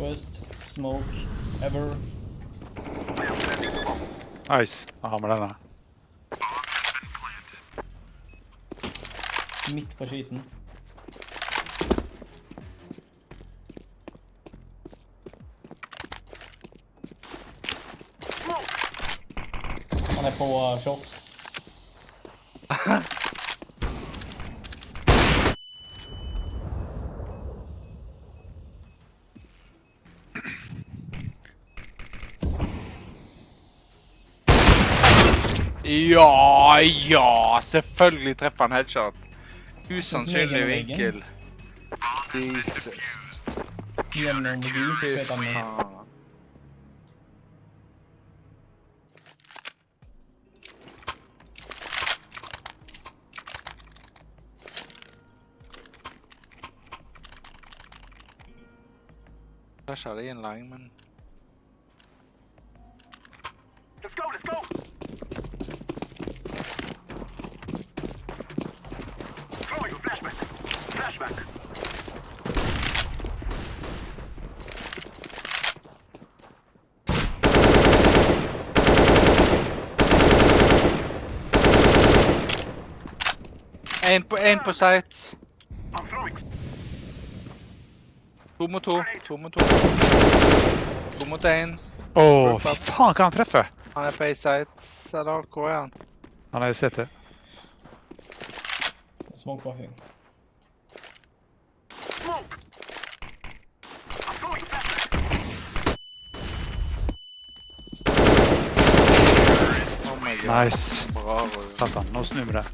Worst smoke ever. Nice. Jeg har med denne. Midt på skiten. Han er på uh, short. Ja, ja! Selvfølgelig treffer han headshot. Usannsynlig vinkel. Jesus. Gjennom hus, vet han. faen. Flasher det i en lang, men En på, en på site. I'm. To mot to. To mot to. To mot én. Å, fy faen, hva han treffer! Han er på A-site. Eller hvor er han? Han er i CT. Smoke blocking. Smoke! I'm throwing flashback. Oh my god. Nice. Bra, Satan, nå snur vi det.